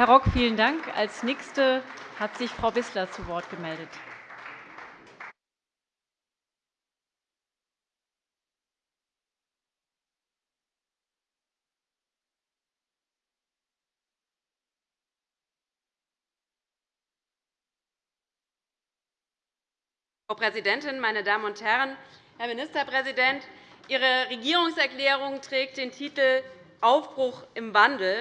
Herr Rock, vielen Dank. Als Nächste hat sich Frau Wissler zu Wort gemeldet. Frau Präsidentin, meine Damen und Herren! Herr Ministerpräsident, Ihre Regierungserklärung trägt den Titel Aufbruch im Wandel.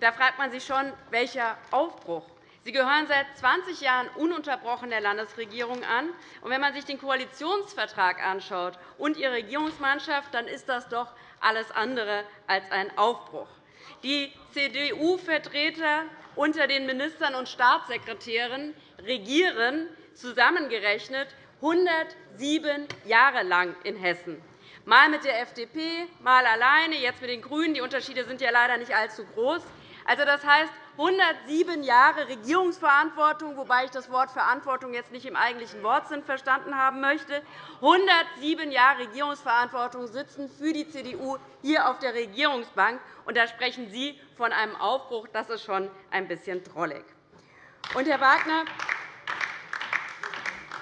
Da fragt man sich schon, welcher Aufbruch? Sie gehören seit 20 Jahren ununterbrochen der Landesregierung an. Und wenn man sich den Koalitionsvertrag anschaut und Ihre Regierungsmannschaft, dann ist das doch alles andere als ein Aufbruch. Die CDU-Vertreter unter den Ministern und Staatssekretären regieren zusammengerechnet 107 Jahre lang in Hessen. Mal mit der FDP, mal alleine, jetzt mit den GRÜNEN. Die Unterschiede sind ja leider nicht allzu groß. Also, das heißt 107 Jahre Regierungsverantwortung, wobei ich das Wort Verantwortung jetzt nicht im eigentlichen Wortsinn verstanden haben möchte. 107 Jahre Regierungsverantwortung sitzen für die CDU hier auf der Regierungsbank. Und da sprechen Sie von einem Aufbruch. Das ist schon ein bisschen drollig. Und, Herr Wagner,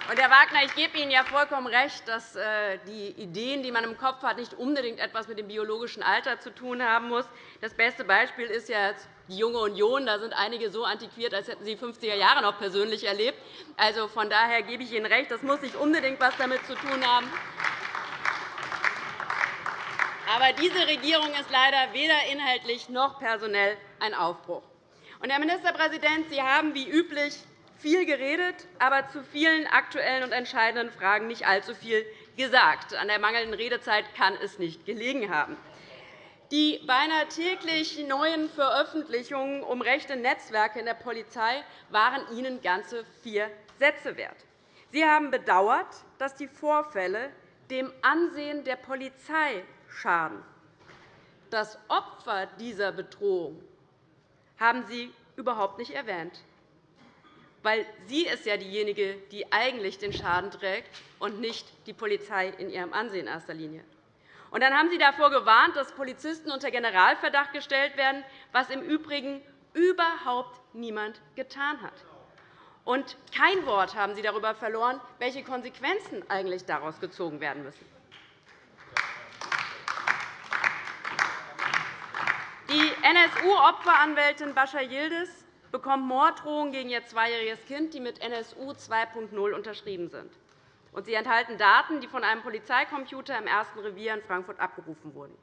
und, Herr Wagner, ich gebe Ihnen ja vollkommen recht, dass äh, die Ideen, die man im Kopf hat, nicht unbedingt etwas mit dem biologischen Alter zu tun haben muss. Das beste Beispiel ist ja die Junge Union. Da sind einige so antiquiert, als hätten sie die 50er Jahre noch persönlich erlebt. Also, von daher gebe ich Ihnen recht, das muss nicht unbedingt etwas damit zu tun haben. Aber diese Regierung ist leider weder inhaltlich noch personell ein Aufbruch. Und, Herr Ministerpräsident, Sie haben wie üblich viel geredet, aber zu vielen aktuellen und entscheidenden Fragen nicht allzu viel gesagt. An der mangelnden Redezeit kann es nicht gelegen haben. Die beinahe täglich neuen Veröffentlichungen um rechte Netzwerke in der Polizei waren Ihnen ganze vier Sätze wert. Sie haben bedauert, dass die Vorfälle dem Ansehen der Polizei schaden. Das Opfer dieser Bedrohung haben Sie überhaupt nicht erwähnt weil sie ist ja diejenige, die eigentlich den Schaden trägt, und nicht die Polizei in ihrem Ansehen in erster Linie. Und dann haben Sie davor gewarnt, dass Polizisten unter Generalverdacht gestellt werden, was im Übrigen überhaupt niemand getan hat. Und kein Wort haben Sie darüber verloren, welche Konsequenzen eigentlich daraus gezogen werden müssen. Die NSU-Opferanwältin Bascha Yildiz bekommt Morddrohungen gegen ihr zweijähriges Kind, die mit NSU 2.0 unterschrieben sind. Sie enthalten Daten, die von einem Polizeicomputer im ersten Revier in Frankfurt abgerufen wurden.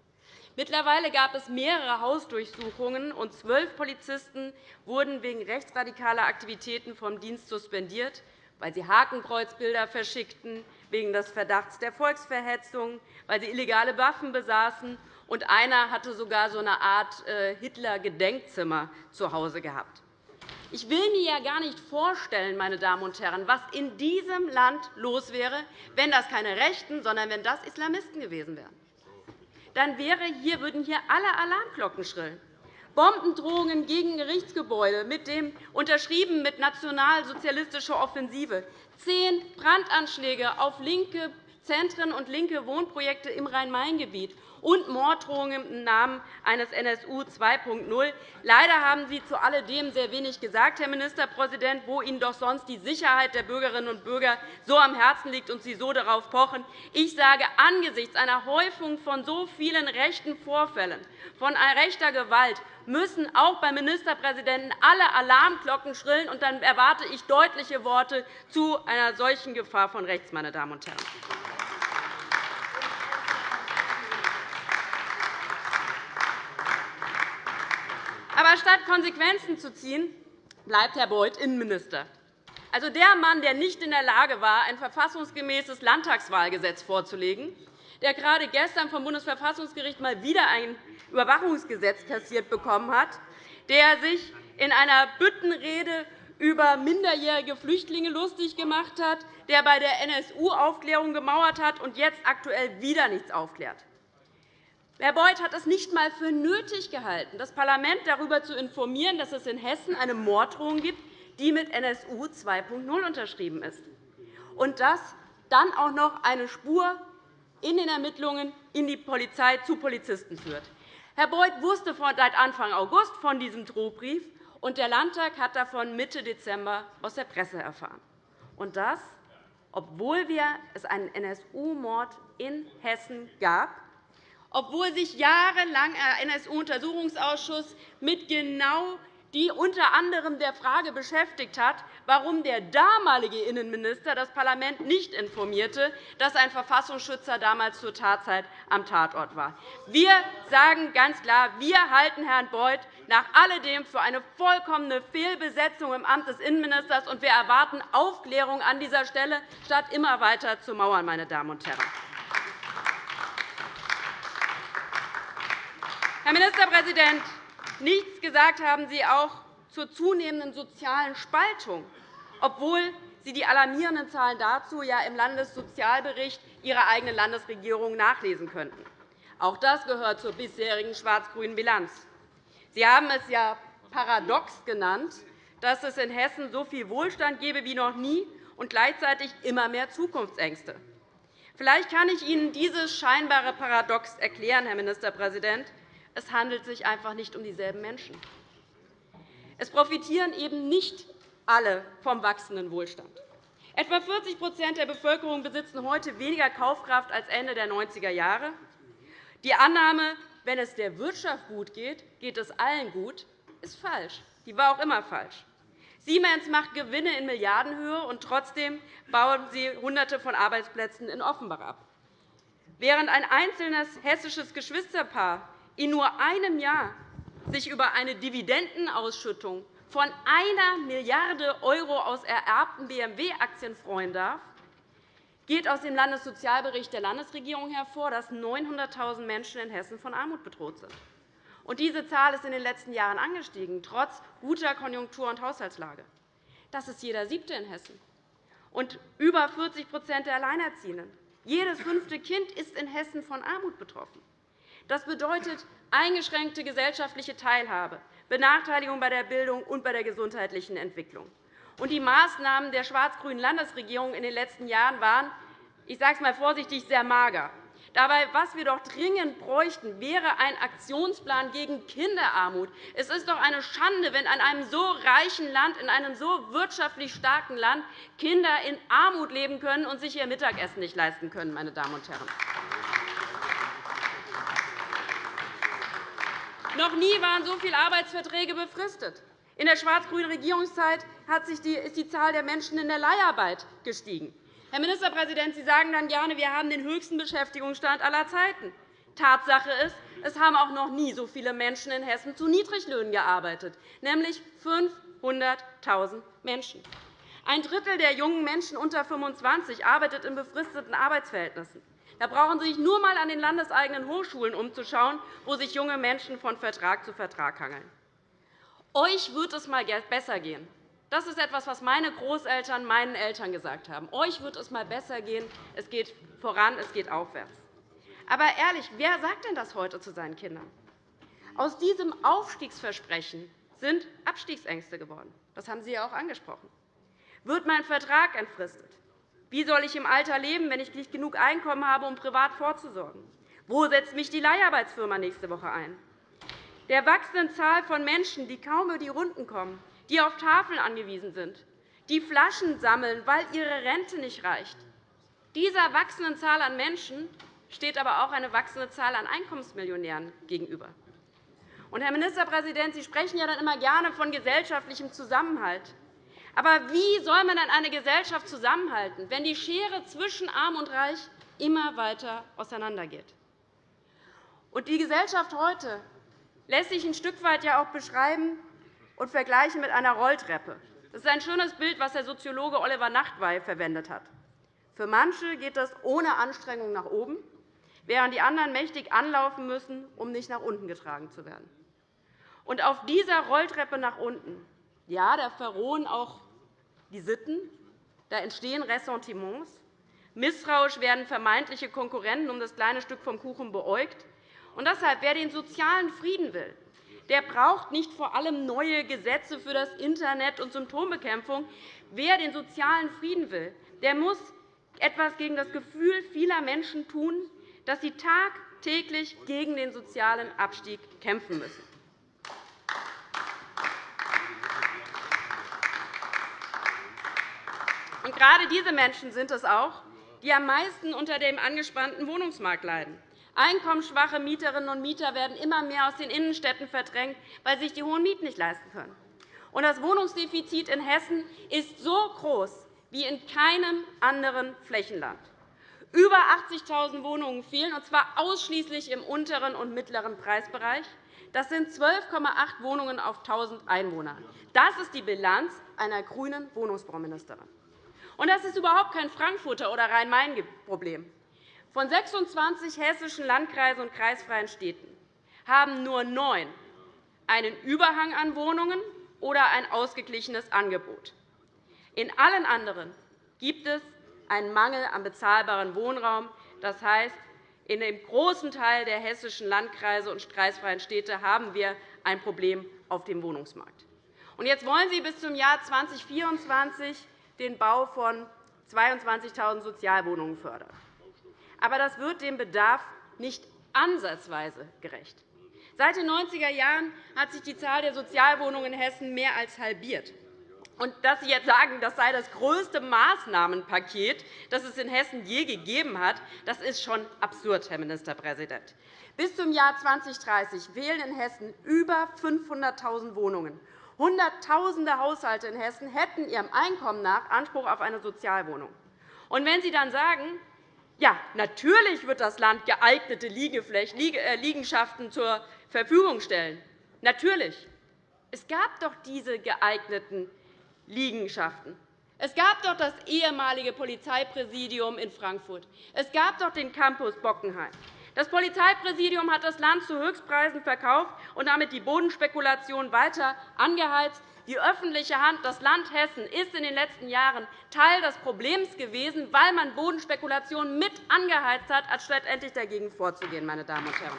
Mittlerweile gab es mehrere Hausdurchsuchungen, und zwölf Polizisten wurden wegen rechtsradikaler Aktivitäten vom Dienst suspendiert, weil sie Hakenkreuzbilder verschickten, wegen des Verdachts der Volksverhetzung, weil sie illegale Waffen besaßen, und einer hatte sogar so eine Art äh, Hitler-Gedenkzimmer zu Hause gehabt. Ich will mir ja gar nicht vorstellen, meine Damen und Herren, was in diesem Land los wäre, wenn das keine Rechten, sondern wenn das Islamisten gewesen wären. Dann wäre hier, würden hier alle Alarmglocken schrillen. Bombendrohungen gegen Gerichtsgebäude, mit dem, unterschrieben mit nationalsozialistischer Offensive, zehn Brandanschläge auf linke Zentren und linke Wohnprojekte im Rhein-Main-Gebiet und Morddrohungen im Namen eines NSU 2.0. Leider haben Sie zu alledem sehr wenig gesagt, Herr Ministerpräsident, wo Ihnen doch sonst die Sicherheit der Bürgerinnen und Bürger so am Herzen liegt und Sie so darauf pochen. Ich sage, angesichts einer Häufung von so vielen rechten Vorfällen, von rechter Gewalt, müssen auch beim Ministerpräsidenten alle Alarmglocken schrillen. Und dann erwarte ich deutliche Worte zu einer solchen Gefahr von rechts, meine Damen und Herren. Aber statt Konsequenzen zu ziehen, bleibt Herr Beuth Innenminister. Also der Mann, der nicht in der Lage war, ein verfassungsgemäßes Landtagswahlgesetz vorzulegen, der gerade gestern vom Bundesverfassungsgericht mal wieder ein Überwachungsgesetz kassiert bekommen hat, der sich in einer Büttenrede über minderjährige Flüchtlinge lustig gemacht hat, der bei der NSU-Aufklärung gemauert hat und jetzt aktuell wieder nichts aufklärt. Herr Beuth hat es nicht einmal für nötig gehalten, das Parlament darüber zu informieren, dass es in Hessen eine Morddrohung gibt, die mit NSU 2.0 unterschrieben ist, und das dann auch noch eine Spur in den Ermittlungen in die Polizei zu Polizisten führt. Herr Beuth wusste seit Anfang August von diesem Drohbrief, und der Landtag hat davon Mitte Dezember aus der Presse erfahren. Und das, obwohl es einen NSU-Mord in Hessen gab, obwohl sich jahrelang ein NSU-Untersuchungsausschuss mit genau die unter anderem der Frage beschäftigt hat, warum der damalige Innenminister das Parlament nicht informierte, dass ein Verfassungsschützer damals zur Tatzeit am Tatort war. Wir sagen ganz klar, wir halten Herrn Beuth nach alledem für eine vollkommene Fehlbesetzung im Amt des Innenministers, und wir erwarten Aufklärung an dieser Stelle, statt immer weiter zu mauern. Meine Damen und Herren. Herr Ministerpräsident, nichts gesagt haben Sie auch zur zunehmenden sozialen Spaltung, obwohl Sie die alarmierenden Zahlen dazu ja im Landessozialbericht Ihrer eigenen Landesregierung nachlesen könnten. Auch das gehört zur bisherigen schwarz-grünen Bilanz. Sie haben es ja paradox genannt, dass es in Hessen so viel Wohlstand gebe wie noch nie und gleichzeitig immer mehr Zukunftsängste. Vielleicht kann ich Ihnen dieses scheinbare Paradox erklären, Herr Ministerpräsident. Es handelt sich einfach nicht um dieselben Menschen. Es profitieren eben nicht alle vom wachsenden Wohlstand. Etwa 40% der Bevölkerung besitzen heute weniger Kaufkraft als Ende der 90er Jahre. Die Annahme, wenn es der Wirtschaft gut geht, geht es allen gut, ist falsch. Die war auch immer falsch. Siemens macht Gewinne in Milliardenhöhe, und trotzdem bauen sie Hunderte von Arbeitsplätzen in Offenbach ab. Während ein einzelnes hessisches Geschwisterpaar in nur einem Jahr sich über eine Dividendenausschüttung von 1 Milliarde € aus ererbten BMW-Aktien freuen darf, geht aus dem Landessozialbericht der Landesregierung hervor, dass 900.000 Menschen in Hessen von Armut bedroht sind. Diese Zahl ist in den letzten Jahren angestiegen, trotz guter Konjunktur- und Haushaltslage. Das ist jeder Siebte in Hessen und über 40% der Alleinerziehenden. Jedes fünfte Kind ist in Hessen von Armut betroffen. Das bedeutet eingeschränkte gesellschaftliche Teilhabe, Benachteiligung bei der Bildung und bei der gesundheitlichen Entwicklung. Die Maßnahmen der schwarz-grünen Landesregierung in den letzten Jahren waren, ich sage es einmal vorsichtig, sehr mager. Dabei, was wir doch dringend bräuchten, wäre ein Aktionsplan gegen Kinderarmut. Es ist doch eine Schande, wenn in einem so reichen Land, in einem so wirtschaftlich starken Land Kinder in Armut leben können und sich ihr Mittagessen nicht leisten können. Meine Damen und Herren. Noch nie waren so viele Arbeitsverträge befristet. In der schwarz-grünen Regierungszeit ist die Zahl der Menschen in der Leiharbeit gestiegen. Herr Ministerpräsident, Sie sagen dann gerne, wir haben den höchsten Beschäftigungsstand aller Zeiten. Tatsache ist, es haben auch noch nie so viele Menschen in Hessen zu Niedriglöhnen gearbeitet, nämlich 500.000 Menschen. Ein Drittel der jungen Menschen unter 25 arbeitet in befristeten Arbeitsverhältnissen. Da brauchen Sie sich nur einmal an den landeseigenen Hochschulen umzuschauen, wo sich junge Menschen von Vertrag zu Vertrag hangeln. Euch wird es einmal besser gehen. Das ist etwas, was meine Großeltern meinen Eltern gesagt haben. Euch wird es einmal besser gehen. Es geht voran, es geht aufwärts. Aber ehrlich, wer sagt denn das heute zu seinen Kindern? Aus diesem Aufstiegsversprechen sind Abstiegsängste geworden. Das haben Sie ja auch angesprochen. Wird mein Vertrag entfristet? Wie soll ich im Alter leben, wenn ich nicht genug Einkommen habe, um privat vorzusorgen? Wo setzt mich die Leiharbeitsfirma nächste Woche ein? Der wachsenden Zahl von Menschen, die kaum über die Runden kommen, die auf Tafeln angewiesen sind, die Flaschen sammeln, weil ihre Rente nicht reicht. Dieser wachsenden Zahl an Menschen steht aber auch eine wachsende Zahl an Einkommensmillionären gegenüber. Und, Herr Ministerpräsident, Sie sprechen ja dann immer gerne von gesellschaftlichem Zusammenhalt. Aber wie soll man dann eine Gesellschaft zusammenhalten, wenn die Schere zwischen Arm und Reich immer weiter auseinandergeht? Und die Gesellschaft heute lässt sich ein Stück weit ja auch beschreiben und vergleichen mit einer Rolltreppe. Das ist ein schönes Bild, das der Soziologe Oliver Nachtwey verwendet hat. Für manche geht das ohne Anstrengung nach oben, während die anderen mächtig anlaufen müssen, um nicht nach unten getragen zu werden. Und auf dieser Rolltreppe nach unten ja, da verrohen auch die Sitten, da entstehen Ressentiments. Misstrauisch werden vermeintliche Konkurrenten um das kleine Stück vom Kuchen beäugt. Und deshalb, wer den sozialen Frieden will, der braucht nicht vor allem neue Gesetze für das Internet und Symptombekämpfung. Wer den sozialen Frieden will, der muss etwas gegen das Gefühl vieler Menschen tun, dass sie Tag täglich gegen den sozialen Abstieg kämpfen müssen. Und gerade diese Menschen sind es auch, die am meisten unter dem angespannten Wohnungsmarkt leiden. Einkommensschwache Mieterinnen und Mieter werden immer mehr aus den Innenstädten verdrängt, weil sich die hohen Mieten nicht leisten können. Und das Wohnungsdefizit in Hessen ist so groß wie in keinem anderen Flächenland. Über 80.000 Wohnungen fehlen, und zwar ausschließlich im unteren und mittleren Preisbereich. Das sind 12,8 Wohnungen auf 1.000 Einwohner. Das ist die Bilanz einer grünen Wohnungsbauministerin. Und das ist überhaupt kein Frankfurter oder Rhein-Main-Problem. Von 26 hessischen Landkreisen und kreisfreien Städten haben nur neun einen Überhang an Wohnungen oder ein ausgeglichenes Angebot. In allen anderen gibt es einen Mangel an bezahlbarem Wohnraum. Das heißt, in dem großen Teil der hessischen Landkreise und kreisfreien Städte haben wir ein Problem auf dem Wohnungsmarkt. jetzt wollen Sie bis zum Jahr 2024 den Bau von 22.000 Sozialwohnungen fördern. Aber das wird dem Bedarf nicht ansatzweise gerecht. Seit den 90er Jahren hat sich die Zahl der Sozialwohnungen in Hessen mehr als halbiert. Und dass Sie jetzt sagen, das sei das größte Maßnahmenpaket, das es in Hessen je gegeben hat, das ist schon absurd, Herr Ministerpräsident. Bis zum Jahr 2030 fehlen in Hessen über 500.000 Wohnungen. Hunderttausende Haushalte in Hessen hätten ihrem Einkommen nach Anspruch auf eine Sozialwohnung. Und wenn Sie dann sagen, ja, natürlich wird das Land geeignete äh, Liegenschaften zur Verfügung stellen. Natürlich. Es gab doch diese geeigneten Liegenschaften. Es gab doch das ehemalige Polizeipräsidium in Frankfurt. Es gab doch den Campus Bockenheim. Das Polizeipräsidium hat das Land zu Höchstpreisen verkauft und damit die Bodenspekulation weiter angeheizt. Die öffentliche Hand, das Land Hessen, ist in den letzten Jahren Teil des Problems gewesen, weil man Bodenspekulation mit angeheizt hat, anstatt endlich dagegen vorzugehen. Meine Damen und Herren.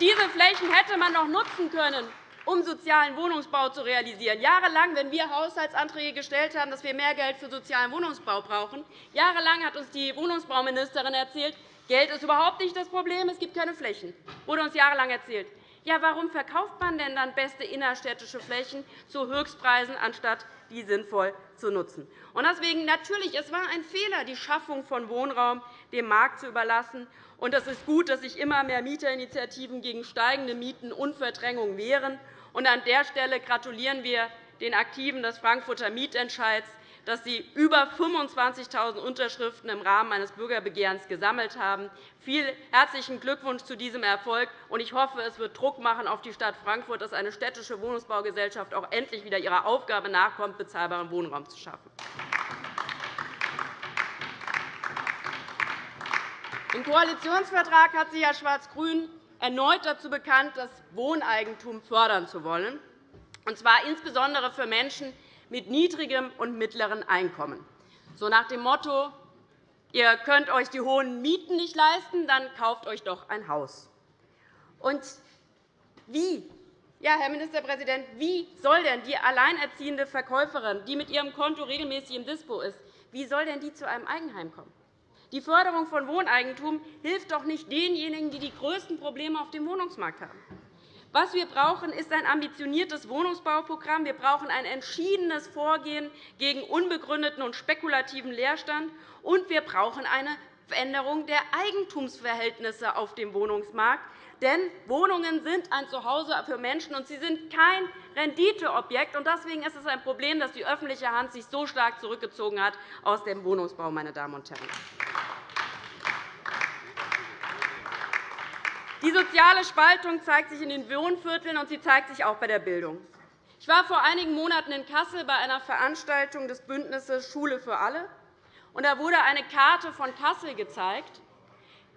Diese Flächen hätte man noch nutzen können, um sozialen Wohnungsbau zu realisieren. Jahrelang, wenn wir Haushaltsanträge gestellt haben, dass wir mehr Geld für sozialen Wohnungsbau brauchen, jahrelang hat uns die Wohnungsbauministerin erzählt, Geld ist überhaupt nicht das Problem, es gibt keine Flächen. Das wurde uns jahrelang erzählt. Ja, warum verkauft man denn dann beste innerstädtische Flächen zu Höchstpreisen, anstatt die sinnvoll zu nutzen? Und deswegen natürlich, es war ein Fehler, die Schaffung von Wohnraum dem Markt zu überlassen. Und es ist gut, dass sich immer mehr Mieterinitiativen gegen steigende Mieten und Verdrängung wehren. Und an der Stelle gratulieren wir den Aktiven des Frankfurter Mietentscheids, dass Sie über 25.000 Unterschriften im Rahmen eines Bürgerbegehrens gesammelt haben. Vielen herzlichen Glückwunsch zu diesem Erfolg. Ich hoffe, es wird Druck machen auf die Stadt Frankfurt, dass eine städtische Wohnungsbaugesellschaft auch endlich wieder ihrer Aufgabe nachkommt, bezahlbaren Wohnraum zu schaffen. Im Koalitionsvertrag hat sich ja Schwarz-Grün erneut dazu bekannt, das Wohneigentum fördern zu wollen, und zwar insbesondere für Menschen, mit niedrigem und mittlerem Einkommen. So nach dem Motto, ihr könnt euch die hohen Mieten nicht leisten, dann kauft euch doch ein Haus. Und wie, ja, Herr Ministerpräsident, wie soll denn die alleinerziehende Verkäuferin, die mit ihrem Konto regelmäßig im Dispo ist, wie soll denn die zu einem Eigenheim kommen? Die Förderung von Wohneigentum hilft doch nicht denjenigen, die die größten Probleme auf dem Wohnungsmarkt haben. Was wir brauchen, ist ein ambitioniertes Wohnungsbauprogramm. Wir brauchen ein entschiedenes Vorgehen gegen unbegründeten und spekulativen Leerstand. Und wir brauchen eine Veränderung der Eigentumsverhältnisse auf dem Wohnungsmarkt. Denn Wohnungen sind ein Zuhause für Menschen, und sie sind kein Renditeobjekt. Deswegen ist es ein Problem, dass die öffentliche Hand sich so stark zurückgezogen hat aus dem Wohnungsbau. Meine Damen und Herren. Die soziale Spaltung zeigt sich in den Wohnvierteln, und sie zeigt sich auch bei der Bildung. Ich war vor einigen Monaten in Kassel bei einer Veranstaltung des Bündnisses Schule für alle. Da wurde eine Karte von Kassel gezeigt,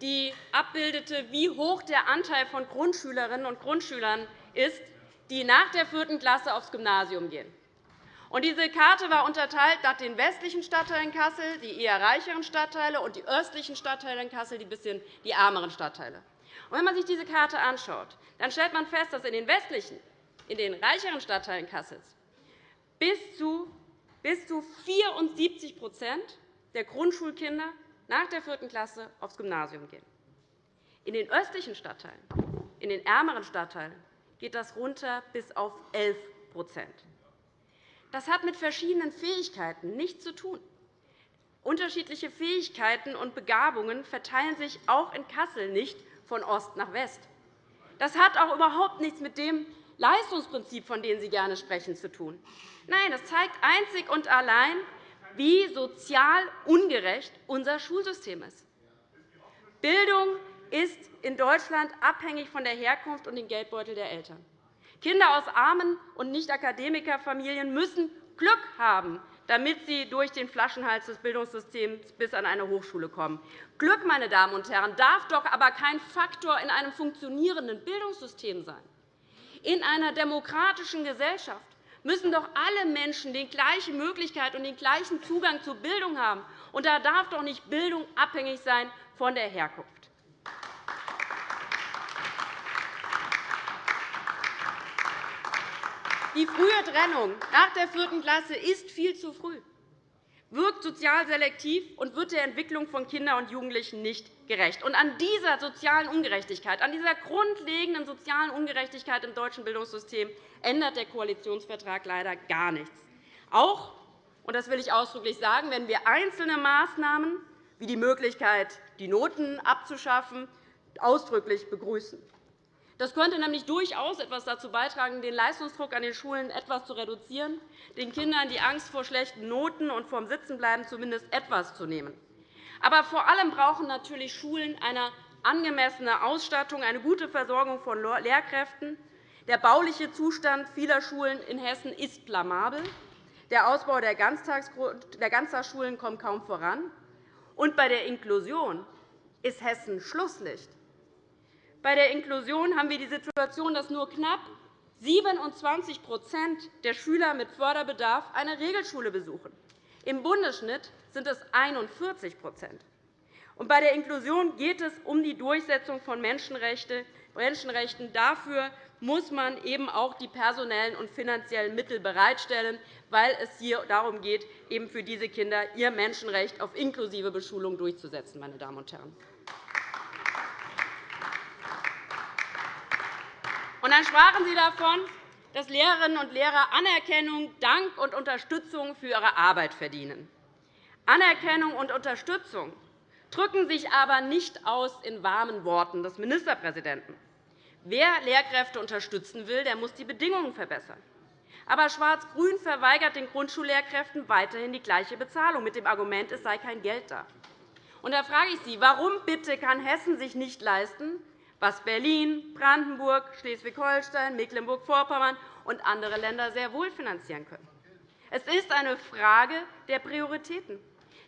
die abbildete, wie hoch der Anteil von Grundschülerinnen und Grundschülern ist, die nach der vierten Klasse aufs Gymnasium gehen. Diese Karte war unterteilt nach den westlichen Stadtteilen Kassel, die eher reicheren Stadtteile, und die östlichen Stadtteile in Kassel, die bisschen die ärmeren Stadtteile. Wenn man sich diese Karte anschaut, dann stellt man fest, dass in den westlichen, in den reicheren Stadtteilen Kassels bis zu 74 der Grundschulkinder nach der vierten Klasse aufs Gymnasium gehen. In den östlichen Stadtteilen, in den ärmeren Stadtteilen geht das runter bis auf 11% Das hat mit verschiedenen Fähigkeiten nichts zu tun. Unterschiedliche Fähigkeiten und Begabungen verteilen sich auch in Kassel nicht von Ost nach West. Das hat auch überhaupt nichts mit dem Leistungsprinzip, von dem Sie gerne sprechen, zu tun. Nein, das zeigt einzig und allein, wie sozial ungerecht unser Schulsystem ist. Bildung ist in Deutschland abhängig von der Herkunft und dem Geldbeutel der Eltern. Kinder aus armen und Nicht-Akademikerfamilien müssen Glück haben, damit sie durch den Flaschenhals des Bildungssystems bis an eine Hochschule kommen. Glück, meine Damen und Herren, darf doch aber kein Faktor in einem funktionierenden Bildungssystem sein. In einer demokratischen Gesellschaft müssen doch alle Menschen die gleiche Möglichkeit und den gleichen Zugang zur Bildung haben. Und da darf doch nicht Bildung abhängig sein von der Herkunft. Die frühe Trennung nach der vierten Klasse ist viel zu früh, wirkt sozial selektiv und wird der Entwicklung von Kindern und Jugendlichen nicht gerecht. Und an dieser sozialen Ungerechtigkeit, an dieser grundlegenden sozialen Ungerechtigkeit im deutschen Bildungssystem ändert der Koalitionsvertrag leider gar nichts. Auch, und das will ich ausdrücklich sagen, wenn wir einzelne Maßnahmen wie die Möglichkeit, die Noten abzuschaffen, ausdrücklich begrüßen. Das könnte nämlich durchaus etwas dazu beitragen, den Leistungsdruck an den Schulen etwas zu reduzieren, den Kindern die Angst vor schlechten Noten und vor dem Sitzenbleiben zumindest etwas zu nehmen. Aber vor allem brauchen natürlich Schulen eine angemessene Ausstattung, eine gute Versorgung von Lehrkräften. Der bauliche Zustand vieler Schulen in Hessen ist blamabel. Der Ausbau der Ganztagsschulen kommt kaum voran. Und bei der Inklusion ist Hessen Schlusslicht. Bei der Inklusion haben wir die Situation, dass nur knapp 27% der Schüler mit Förderbedarf eine Regelschule besuchen. Im Bundesschnitt sind es 41% Bei der Inklusion geht es um die Durchsetzung von Menschenrechten. Dafür muss man eben auch die personellen und finanziellen Mittel bereitstellen, weil es hier darum geht, eben für diese Kinder ihr Menschenrecht auf inklusive Beschulung durchzusetzen. Meine Damen und Herren. Und dann sprachen Sie davon, dass Lehrerinnen und Lehrer Anerkennung, Dank und Unterstützung für ihre Arbeit verdienen. Anerkennung und Unterstützung drücken sich aber nicht aus in warmen Worten des Ministerpräsidenten. Wer Lehrkräfte unterstützen will, der muss die Bedingungen verbessern. Aber Schwarz-Grün verweigert den Grundschullehrkräften weiterhin die gleiche Bezahlung mit dem Argument, es sei kein Geld da. Und da frage ich Sie, warum bitte kann Hessen sich nicht leisten, was Berlin, Brandenburg, Schleswig-Holstein, Mecklenburg-Vorpommern und andere Länder sehr wohl finanzieren können. Es ist eine Frage der Prioritäten.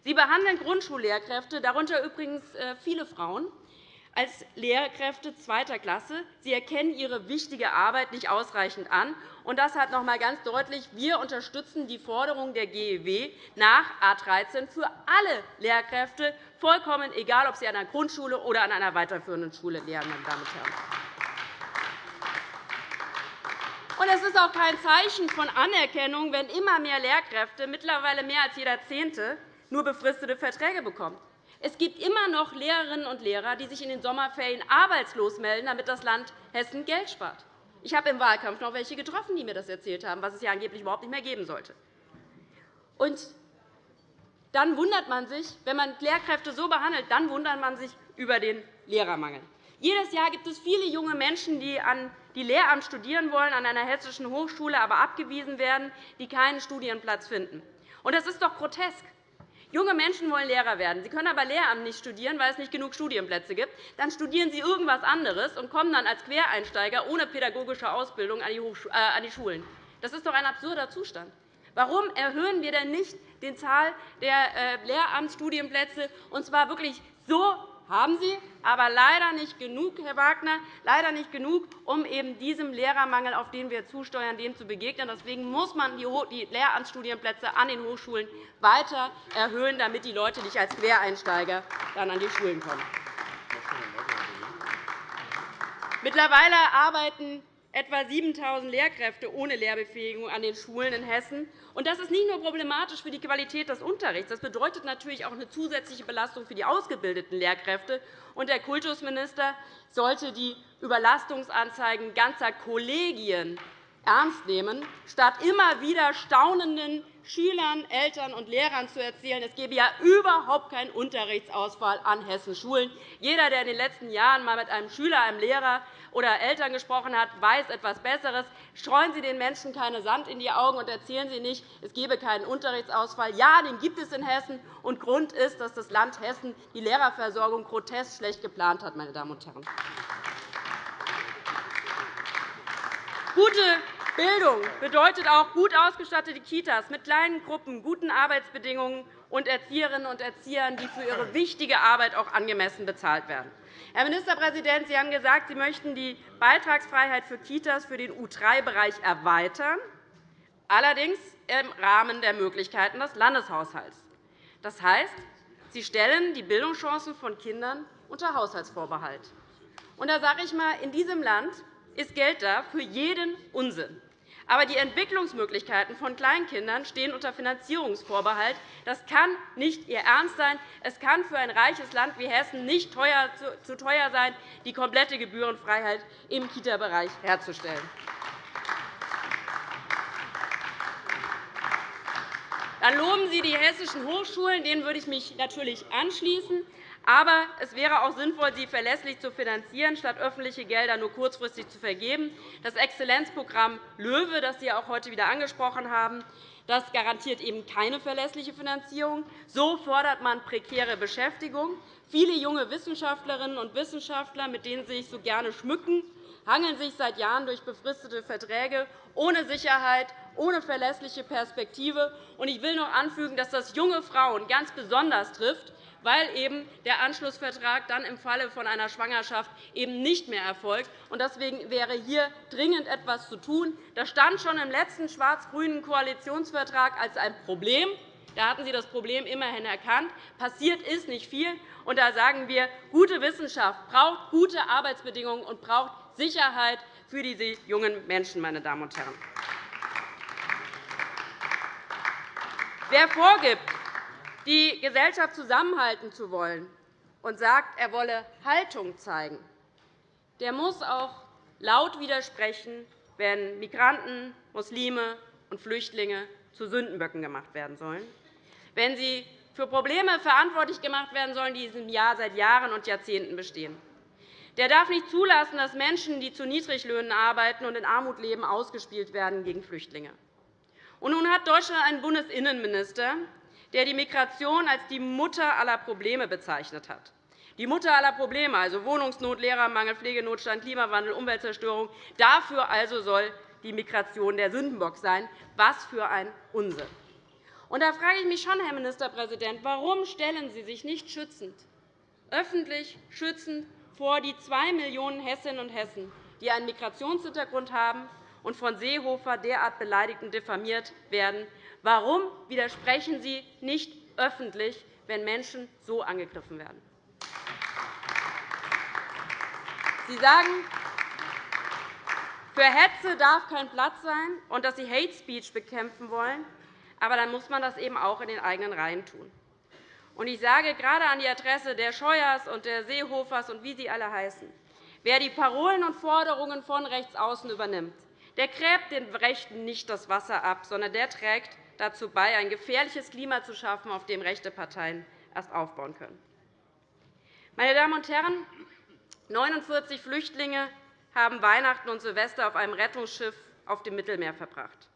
Sie behandeln Grundschullehrkräfte, darunter übrigens äh, viele Frauen, als Lehrkräfte zweiter Klasse. Sie erkennen ihre wichtige Arbeit nicht ausreichend an. Und das hat noch einmal ganz deutlich, wir unterstützen die Forderung der GEW nach A 13 für alle Lehrkräfte, vollkommen egal, ob sie an einer Grundschule oder an einer weiterführenden Schule lehren. Meine Damen und Herren. Und es ist auch kein Zeichen von Anerkennung, wenn immer mehr Lehrkräfte, mittlerweile mehr als jeder Zehnte, nur befristete Verträge bekommen. Es gibt immer noch Lehrerinnen und Lehrer, die sich in den Sommerferien arbeitslos melden, damit das Land Hessen Geld spart. Ich habe im Wahlkampf noch welche getroffen, die mir das erzählt haben, was es ja angeblich überhaupt nicht mehr geben sollte. Und dann wundert man sich, wenn man Lehrkräfte so behandelt, dann wundert man sich über den Lehrermangel. Jedes Jahr gibt es viele junge Menschen, die an die Lehramt studieren wollen, an einer hessischen Hochschule aber abgewiesen werden, die keinen Studienplatz finden. Das ist doch grotesk. Junge Menschen wollen Lehrer werden. Sie können aber Lehramt nicht studieren, weil es nicht genug Studienplätze gibt. Dann studieren sie irgendwas anderes und kommen dann als Quereinsteiger ohne pädagogische Ausbildung an die äh, Schulen. Das ist doch ein absurder Zustand. Warum erhöhen wir denn nicht die Zahl der äh, Lehramtsstudienplätze, und zwar wirklich so haben Sie, aber leider nicht genug, Herr Wagner, leider nicht genug, um eben diesem Lehrermangel, auf den wir zusteuern, dem zu begegnen. Deswegen muss man die Lehramtsstudienplätze an den Hochschulen weiter erhöhen, damit die Leute nicht als Quereinsteiger dann an die Schulen kommen. Mittlerweile arbeiten etwa 7.000 Lehrkräfte ohne Lehrbefähigung an den Schulen in Hessen. Das ist nicht nur problematisch für die Qualität des Unterrichts. Das bedeutet natürlich auch eine zusätzliche Belastung für die ausgebildeten Lehrkräfte. Der Kultusminister sollte die Überlastungsanzeigen ganzer Kollegien ernst nehmen, statt immer wieder staunenden Schülern, Eltern und Lehrern zu erzählen, es gebe ja überhaupt keinen Unterrichtsausfall an Hessens Schulen. Jeder, der in den letzten Jahren einmal mit einem Schüler, einem Lehrer oder Eltern gesprochen hat, weiß etwas Besseres. Streuen Sie den Menschen keine Sand in die Augen und erzählen Sie nicht, es gebe keinen Unterrichtsausfall. Ja, den gibt es in Hessen. Und Grund ist, dass das Land Hessen die Lehrerversorgung grotesk schlecht geplant hat. Meine Damen und Herren. Gute Bildung bedeutet auch gut ausgestattete Kitas mit kleinen Gruppen, guten Arbeitsbedingungen und Erzieherinnen und Erziehern, die für ihre wichtige Arbeit auch angemessen bezahlt werden. Herr Ministerpräsident, Sie haben gesagt, Sie möchten die Beitragsfreiheit für Kitas für den U3-Bereich erweitern, allerdings im Rahmen der Möglichkeiten des Landeshaushalts. Das heißt, Sie stellen die Bildungschancen von Kindern unter Haushaltsvorbehalt. Und da sage ich einmal, in diesem Land ist Geld da für jeden Unsinn. Aber die Entwicklungsmöglichkeiten von Kleinkindern stehen unter Finanzierungsvorbehalt. Das kann nicht Ihr Ernst sein. Es kann für ein reiches Land wie Hessen nicht zu teuer sein, die komplette Gebührenfreiheit im Kita-Bereich herzustellen. Dann loben Sie die hessischen Hochschulen. Denen würde ich mich natürlich anschließen. Aber es wäre auch sinnvoll, sie verlässlich zu finanzieren, statt öffentliche Gelder nur kurzfristig zu vergeben. Das Exzellenzprogramm LOEWE, das Sie auch heute wieder angesprochen haben, das garantiert eben keine verlässliche Finanzierung. So fordert man prekäre Beschäftigung. Viele junge Wissenschaftlerinnen und Wissenschaftler, mit denen Sie sich so gerne schmücken, hangeln sich seit Jahren durch befristete Verträge ohne Sicherheit, ohne verlässliche Perspektive. Ich will noch anfügen, dass das junge Frauen ganz besonders trifft weil eben der Anschlussvertrag dann im Falle von einer Schwangerschaft eben nicht mehr erfolgt. Deswegen wäre hier dringend etwas zu tun. Das stand schon im letzten schwarz-grünen Koalitionsvertrag als ein Problem. Da hatten Sie das Problem immerhin erkannt. Passiert ist nicht viel. Da sagen wir, gute Wissenschaft braucht gute Arbeitsbedingungen und braucht Sicherheit für diese jungen Menschen. Meine Damen und Herren. Wer vorgibt, die Gesellschaft zusammenhalten zu wollen und sagt, er wolle Haltung zeigen, der muss auch laut widersprechen, wenn Migranten, Muslime und Flüchtlinge zu Sündenböcken gemacht werden sollen, wenn sie für Probleme verantwortlich gemacht werden sollen, die in diesem Jahr seit Jahren und Jahrzehnten bestehen. Der darf nicht zulassen, dass Menschen, die zu Niedriglöhnen arbeiten und in Armut leben, ausgespielt werden gegen Flüchtlinge. Und nun hat Deutschland einen Bundesinnenminister, der die Migration als die Mutter aller Probleme bezeichnet hat. Die Mutter aller Probleme, also Wohnungsnot, Lehrermangel, Pflegenotstand, Klimawandel, Umweltzerstörung. Dafür also soll die Migration der Sündenbock sein. Was für ein Unsinn! Und da frage ich mich schon, Herr Ministerpräsident, warum stellen Sie sich nicht schützend, öffentlich schützend vor die zwei Millionen Hessinnen und Hessen, die einen Migrationshintergrund haben und von Seehofer derart beleidigt und diffamiert werden, Warum widersprechen Sie nicht öffentlich, wenn Menschen so angegriffen werden? Sie sagen, für Hetze darf kein Platz sein und dass Sie Hate Speech bekämpfen wollen. Aber dann muss man das eben auch in den eigenen Reihen tun. Ich sage gerade an die Adresse der Scheuers und der Seehofers und wie sie alle heißen, wer die Parolen und Forderungen von Rechtsaußen übernimmt, der gräbt den Rechten nicht das Wasser ab, sondern der trägt dazu bei, ein gefährliches Klima zu schaffen, auf dem rechte Parteien erst aufbauen können. Meine Damen und Herren, 49 Flüchtlinge haben Weihnachten und Silvester auf einem Rettungsschiff auf dem Mittelmeer verbracht,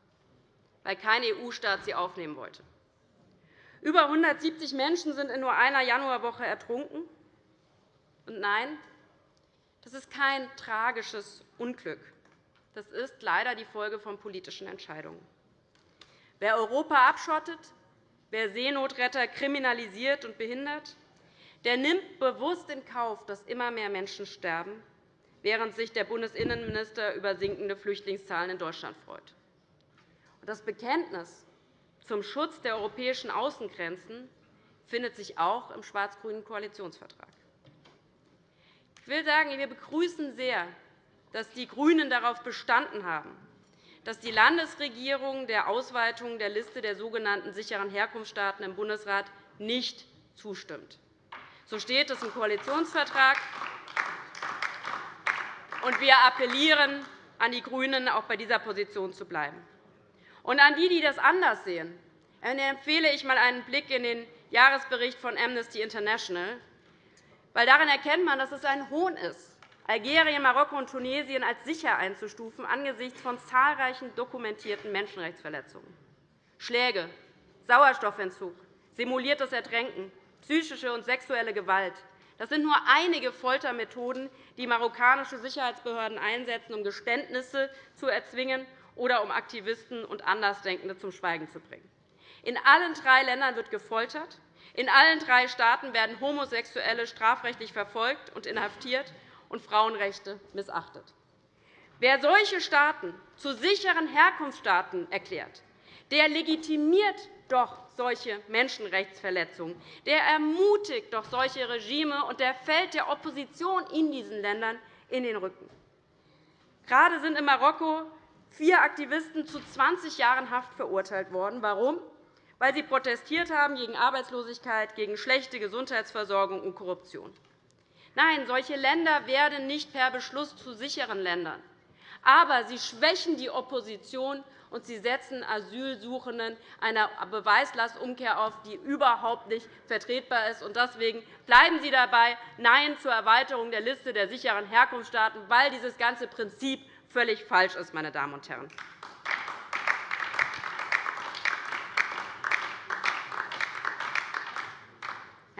weil kein EU-Staat sie aufnehmen wollte. Über 170 Menschen sind in nur einer Januarwoche ertrunken. Und nein, das ist kein tragisches Unglück. Das ist leider die Folge von politischen Entscheidungen. Wer Europa abschottet, wer Seenotretter kriminalisiert und behindert, der nimmt bewusst in Kauf, dass immer mehr Menschen sterben, während sich der Bundesinnenminister über sinkende Flüchtlingszahlen in Deutschland freut. Das Bekenntnis zum Schutz der europäischen Außengrenzen findet sich auch im schwarz-grünen Koalitionsvertrag. Ich will sagen, wir begrüßen sehr dass die GRÜNEN darauf bestanden haben, dass die Landesregierung der Ausweitung der Liste der sogenannten sicheren Herkunftsstaaten im Bundesrat nicht zustimmt. So steht es im Koalitionsvertrag. wir appellieren an die GRÜNEN, auch bei dieser Position zu bleiben. Und an die, die das anders sehen, empfehle ich einmal einen Blick in den Jahresbericht von Amnesty International. Weil darin erkennt man, dass es ein Hohn ist, Algerien, Marokko und Tunesien als sicher einzustufen angesichts von zahlreichen dokumentierten Menschenrechtsverletzungen. Schläge, Sauerstoffentzug, simuliertes Ertränken, psychische und sexuelle Gewalt, das sind nur einige Foltermethoden, die marokkanische Sicherheitsbehörden einsetzen, um Geständnisse zu erzwingen oder um Aktivisten und Andersdenkende zum Schweigen zu bringen. In allen drei Ländern wird gefoltert. In allen drei Staaten werden Homosexuelle strafrechtlich verfolgt und inhaftiert und Frauenrechte missachtet. Wer solche Staaten zu sicheren Herkunftsstaaten erklärt, der legitimiert doch solche Menschenrechtsverletzungen. Der ermutigt doch solche Regime, und der fällt der Opposition in diesen Ländern in den Rücken. Gerade sind in Marokko vier Aktivisten zu 20 Jahren Haft verurteilt worden. Warum? Weil sie protestiert haben gegen Arbeitslosigkeit, gegen schlechte Gesundheitsversorgung und Korruption. Nein, solche Länder werden nicht per Beschluss zu sicheren Ländern. Aber sie schwächen die Opposition und Sie setzen Asylsuchenden einer Beweislastumkehr auf, die überhaupt nicht vertretbar ist. Deswegen bleiben Sie dabei Nein zur Erweiterung der Liste der sicheren Herkunftsstaaten, weil dieses ganze Prinzip völlig falsch ist. Meine Damen und Herren.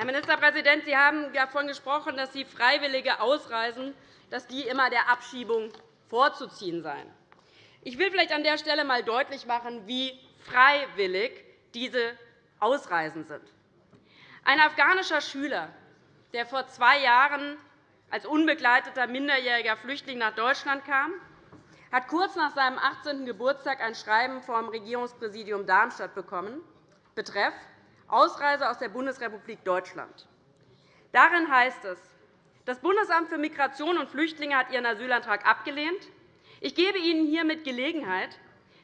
Herr Ministerpräsident, Sie haben davon gesprochen, dass die freiwillige Ausreisen dass die immer der Abschiebung vorzuziehen seien. Ich will vielleicht an der Stelle einmal deutlich machen, wie freiwillig diese Ausreisen sind. Ein afghanischer Schüler, der vor zwei Jahren als unbegleiteter minderjähriger Flüchtling nach Deutschland kam, hat kurz nach seinem 18. Geburtstag ein Schreiben vom Regierungspräsidium Darmstadt bekommen, betreff Ausreise aus der Bundesrepublik Deutschland. Darin heißt es, das Bundesamt für Migration und Flüchtlinge hat Ihren Asylantrag abgelehnt. Ich gebe Ihnen hiermit Gelegenheit,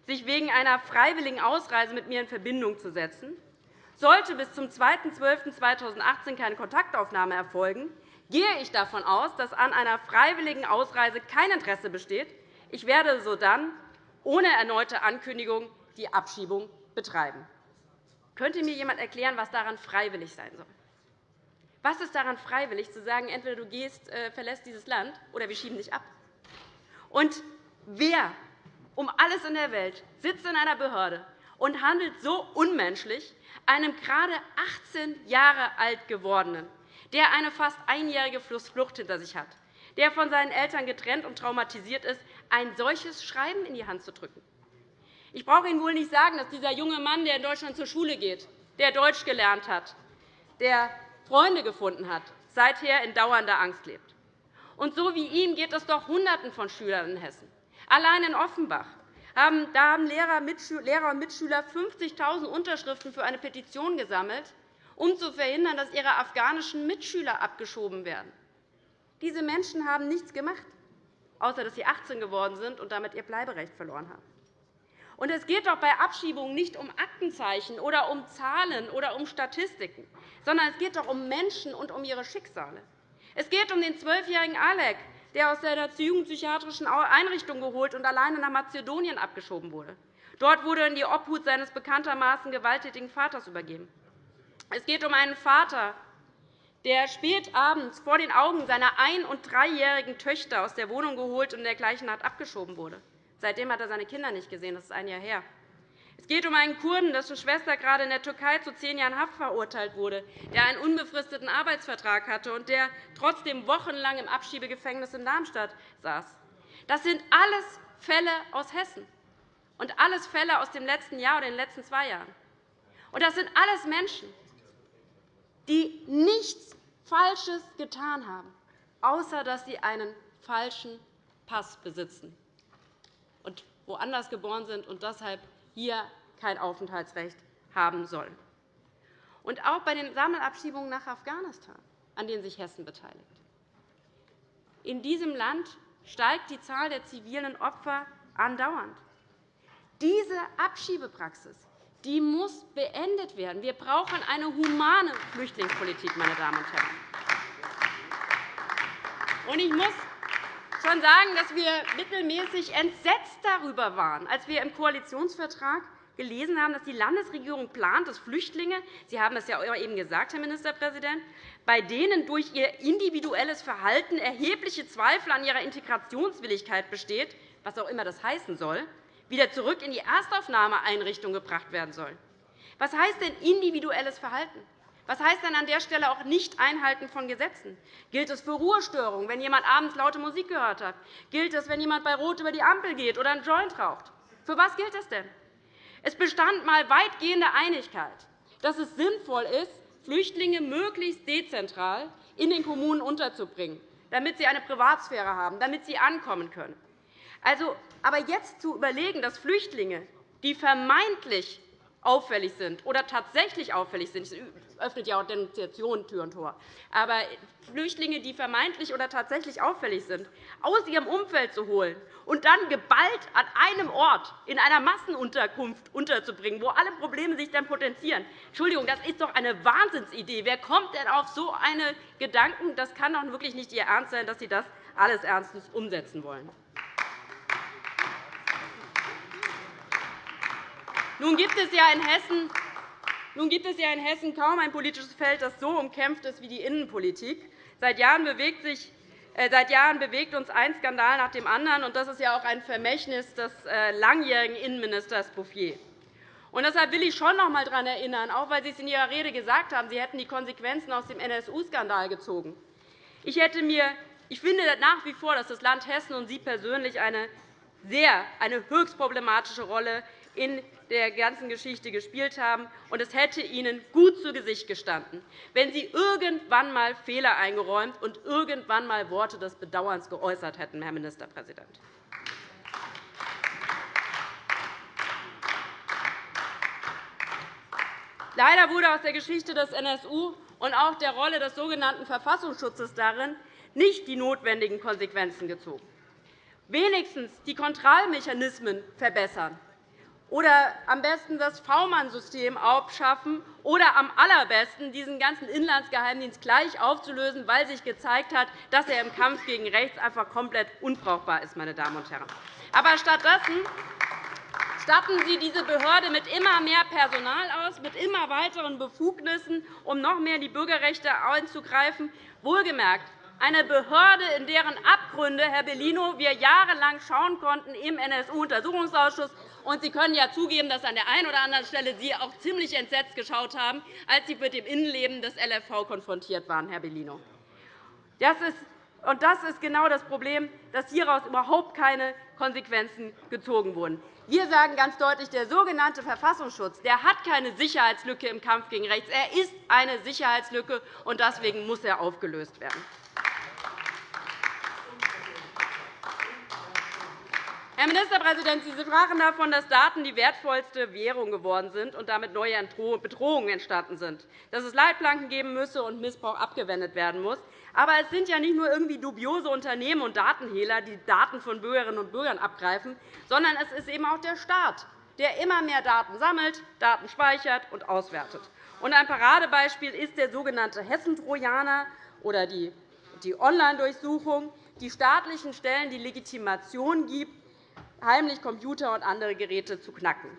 sich wegen einer freiwilligen Ausreise mit mir in Verbindung zu setzen. Sollte bis zum 2.12.2018 keine Kontaktaufnahme erfolgen, gehe ich davon aus, dass an einer freiwilligen Ausreise kein Interesse besteht. Ich werde sodann ohne erneute Ankündigung die Abschiebung betreiben. Könnte mir jemand erklären, was daran freiwillig sein soll? Was ist daran freiwillig, zu sagen, entweder du gehst, äh, verlässt dieses Land oder wir schieben dich ab? Und Wer um alles in der Welt sitzt in einer Behörde und handelt so unmenschlich einem gerade 18 Jahre alt gewordenen, der eine fast einjährige Flucht hinter sich hat, der von seinen Eltern getrennt und traumatisiert ist, ein solches Schreiben in die Hand zu drücken? Ich brauche Ihnen wohl nicht sagen, dass dieser junge Mann, der in Deutschland zur Schule geht, der Deutsch gelernt hat, der Freunde gefunden hat, seither in dauernder Angst lebt. Und so wie ihm geht es doch Hunderten von Schülern in Hessen. Allein in Offenbach haben, da haben Lehrer, Lehrer und Mitschüler 50.000 Unterschriften für eine Petition gesammelt, um zu verhindern, dass ihre afghanischen Mitschüler abgeschoben werden. Diese Menschen haben nichts gemacht, außer dass sie 18 geworden sind und damit ihr Bleiberecht verloren haben. Und es geht doch bei Abschiebungen nicht um Aktenzeichen oder um Zahlen oder um Statistiken, sondern es geht doch um Menschen und um ihre Schicksale. Es geht um den zwölfjährigen Alek, der aus der jugendpsychiatrischen Einrichtung geholt und alleine nach Mazedonien abgeschoben wurde. Dort wurde er in die Obhut seines bekanntermaßen gewalttätigen Vaters übergeben. Es geht um einen Vater, der spät abends vor den Augen seiner ein- und dreijährigen Töchter aus der Wohnung geholt und in der gleichen Nacht abgeschoben wurde. Seitdem hat er seine Kinder nicht gesehen. Das ist ein Jahr her. Es geht um einen Kurden, dessen Schwester gerade in der Türkei zu zehn Jahren Haft verurteilt wurde, der einen unbefristeten Arbeitsvertrag hatte und der trotzdem wochenlang im Abschiebegefängnis in Darmstadt saß. Das sind alles Fälle aus Hessen und alles Fälle aus dem letzten Jahr oder den letzten zwei Jahren. Und das sind alles Menschen, die nichts Falsches getan haben, außer dass sie einen falschen Pass besitzen woanders geboren sind und deshalb hier kein Aufenthaltsrecht haben sollen. Und auch bei den Sammelabschiebungen nach Afghanistan, an denen sich Hessen beteiligt. In diesem Land steigt die Zahl der zivilen Opfer andauernd. Diese Abschiebepraxis die muss beendet werden. Wir brauchen eine humane Flüchtlingspolitik, meine Damen und Herren. Ich muss schon sagen, dass wir mittelmäßig entsetzt darüber waren, als wir im Koalitionsvertrag gelesen haben, dass die Landesregierung plant, dass Flüchtlinge – Sie haben es ja eben gesagt, Herr Ministerpräsident – bei denen durch ihr individuelles Verhalten erhebliche Zweifel an ihrer Integrationswilligkeit besteht, was auch immer das heißen soll, wieder zurück in die Erstaufnahmeeinrichtung gebracht werden sollen. Was heißt denn individuelles Verhalten? Was heißt denn an der Stelle auch Nicht-Einhalten von Gesetzen? Gilt es für Ruhestörungen, wenn jemand abends laute Musik gehört hat? Gilt es, wenn jemand bei Rot über die Ampel geht oder einen Joint raucht? Für was gilt es denn? Es bestand einmal weitgehende Einigkeit, dass es sinnvoll ist, Flüchtlinge möglichst dezentral in den Kommunen unterzubringen, damit sie eine Privatsphäre haben, damit sie ankommen können. Also, aber jetzt zu überlegen, dass Flüchtlinge, die vermeintlich auffällig sind oder tatsächlich auffällig sind, das öffnet ja auch Denunziationen Tür und Tor, aber Flüchtlinge, die vermeintlich oder tatsächlich auffällig sind, aus ihrem Umfeld zu holen und dann geballt an einem Ort in einer Massenunterkunft unterzubringen, wo alle Probleme sich dann potenzieren. Entschuldigung, das ist doch eine Wahnsinnsidee. Wer kommt denn auf so einen Gedanken? Das kann doch wirklich nicht Ihr Ernst sein, dass Sie das alles ernstens umsetzen wollen. Nun gibt es ja in Hessen nun gibt es ja in Hessen kaum ein politisches Feld, das so umkämpft ist wie die Innenpolitik. Seit Jahren bewegt, sich, äh, seit Jahren bewegt uns ein Skandal nach dem anderen. und Das ist ja auch ein Vermächtnis des äh, langjährigen Innenministers Bouffier. Und deshalb will ich schon noch einmal daran erinnern, auch weil Sie es in Ihrer Rede gesagt haben, Sie hätten die Konsequenzen aus dem NSU-Skandal gezogen. Ich, hätte mir, ich finde nach wie vor, dass das Land Hessen und Sie persönlich eine sehr, eine höchst problematische Rolle in der ganzen Geschichte gespielt haben. Und es hätte Ihnen gut zu Gesicht gestanden, wenn Sie irgendwann einmal Fehler eingeräumt und irgendwann einmal Worte des Bedauerns geäußert hätten, Herr Ministerpräsident. Leider wurde aus der Geschichte des NSU und auch der Rolle des sogenannten Verfassungsschutzes darin nicht die notwendigen Konsequenzen gezogen. Wenigstens die Kontrollmechanismen verbessern oder am besten das V-Mann-System abschaffen oder am allerbesten diesen ganzen Inlandsgeheimdienst gleich aufzulösen, weil sich gezeigt hat, dass er im Kampf gegen rechts einfach komplett unbrauchbar ist. Meine Damen und Herren. Aber stattdessen statten Sie diese Behörde mit immer mehr Personal aus, mit immer weiteren Befugnissen, um noch mehr in die Bürgerrechte einzugreifen. Wohlgemerkt, eine Behörde, in deren Abgründe, Herr Bellino, wir jahrelang schauen konnten im NSU-Untersuchungsausschuss. Und Sie können ja zugeben, dass an der einen oder anderen Stelle Sie auch ziemlich entsetzt geschaut haben, als Sie mit dem Innenleben des LFV konfrontiert waren, Herr Bellino. Das ist und das ist genau das Problem, dass hieraus überhaupt keine Konsequenzen gezogen wurden. Wir sagen ganz deutlich, der sogenannte Verfassungsschutz der hat keine Sicherheitslücke im Kampf gegen rechts. Er ist eine Sicherheitslücke, und deswegen muss er aufgelöst werden. Herr Ministerpräsident, Sie sprachen davon, dass Daten die wertvollste Währung geworden sind und damit neue Bedrohungen entstanden sind, dass es Leitplanken geben müsse und Missbrauch abgewendet werden muss. Aber es sind ja nicht nur irgendwie dubiose Unternehmen und Datenhehler, die Daten von Bürgerinnen und Bürgern abgreifen, sondern es ist eben auch der Staat, der immer mehr Daten sammelt, Daten speichert und auswertet. ein Paradebeispiel ist der sogenannte Hessentrojaner oder die Online-Durchsuchung, die staatlichen Stellen die Legitimation gibt, heimlich Computer und andere Geräte zu knacken.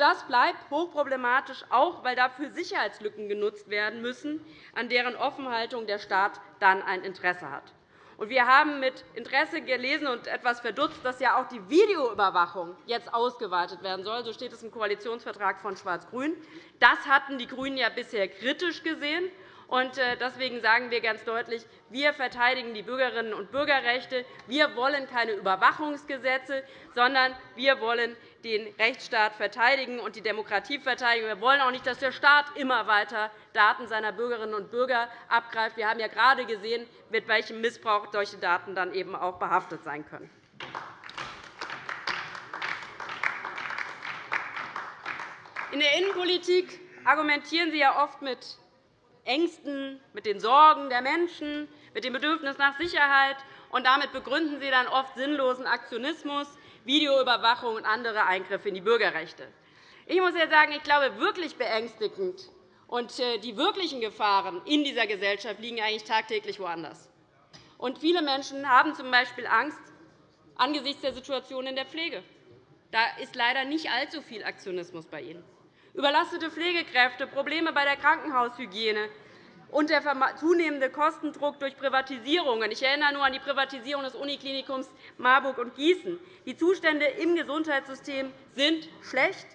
das bleibt hochproblematisch, auch weil dafür Sicherheitslücken genutzt werden müssen, an deren Offenhaltung der Staat dann ein Interesse hat. Wir haben mit Interesse gelesen und etwas verdutzt, dass ja auch die Videoüberwachung jetzt ausgeweitet werden soll. So steht es im Koalitionsvertrag von Schwarz-Grün. Das hatten die GRÜNEN ja bisher kritisch gesehen. Äh, deswegen sagen wir ganz deutlich, wir verteidigen die Bürgerinnen und Bürgerrechte. Wir wollen keine Überwachungsgesetze, sondern wir wollen den Rechtsstaat verteidigen und die Demokratie verteidigen. Wir wollen auch nicht, dass der Staat immer weiter Daten seiner Bürgerinnen und Bürger abgreift. Wir haben ja gerade gesehen, mit welchem Missbrauch solche Daten dann eben auch behaftet sein können. In der Innenpolitik argumentieren Sie ja oft mit Ängsten, mit den Sorgen der Menschen, mit dem Bedürfnis nach Sicherheit und damit begründen Sie dann oft sinnlosen Aktionismus, Videoüberwachung und andere Eingriffe in die Bürgerrechte. Ich muss ja sagen, ich glaube, wirklich beängstigend und äh, die wirklichen Gefahren in dieser Gesellschaft liegen eigentlich tagtäglich woanders. Und viele Menschen haben z. B. Angst angesichts der Situation in der Pflege. Da ist leider nicht allzu viel Aktionismus bei Ihnen. Überlastete Pflegekräfte, Probleme bei der Krankenhaushygiene, und der zunehmende Kostendruck durch Privatisierungen. Ich erinnere nur an die Privatisierung des Uniklinikums Marburg und Gießen. Die Zustände im Gesundheitssystem sind schlecht.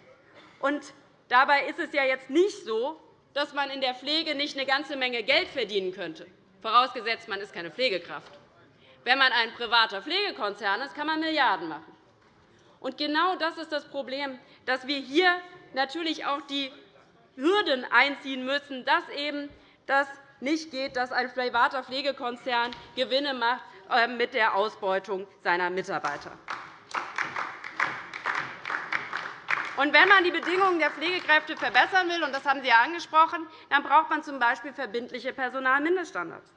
Und dabei ist es ja jetzt nicht so, dass man in der Pflege nicht eine ganze Menge Geld verdienen könnte, vorausgesetzt, man ist keine Pflegekraft. Wenn man ein privater Pflegekonzern ist, kann man Milliarden machen. Und genau das ist das Problem, dass wir hier natürlich auch die Hürden einziehen müssen, dass eben das nicht geht, dass ein privater Pflegekonzern Gewinne macht äh, mit der Ausbeutung seiner Mitarbeiter. Und wenn man die Bedingungen der Pflegekräfte verbessern will, und das haben Sie ja angesprochen, dann braucht man z. B. verbindliche Personalmindeststandards.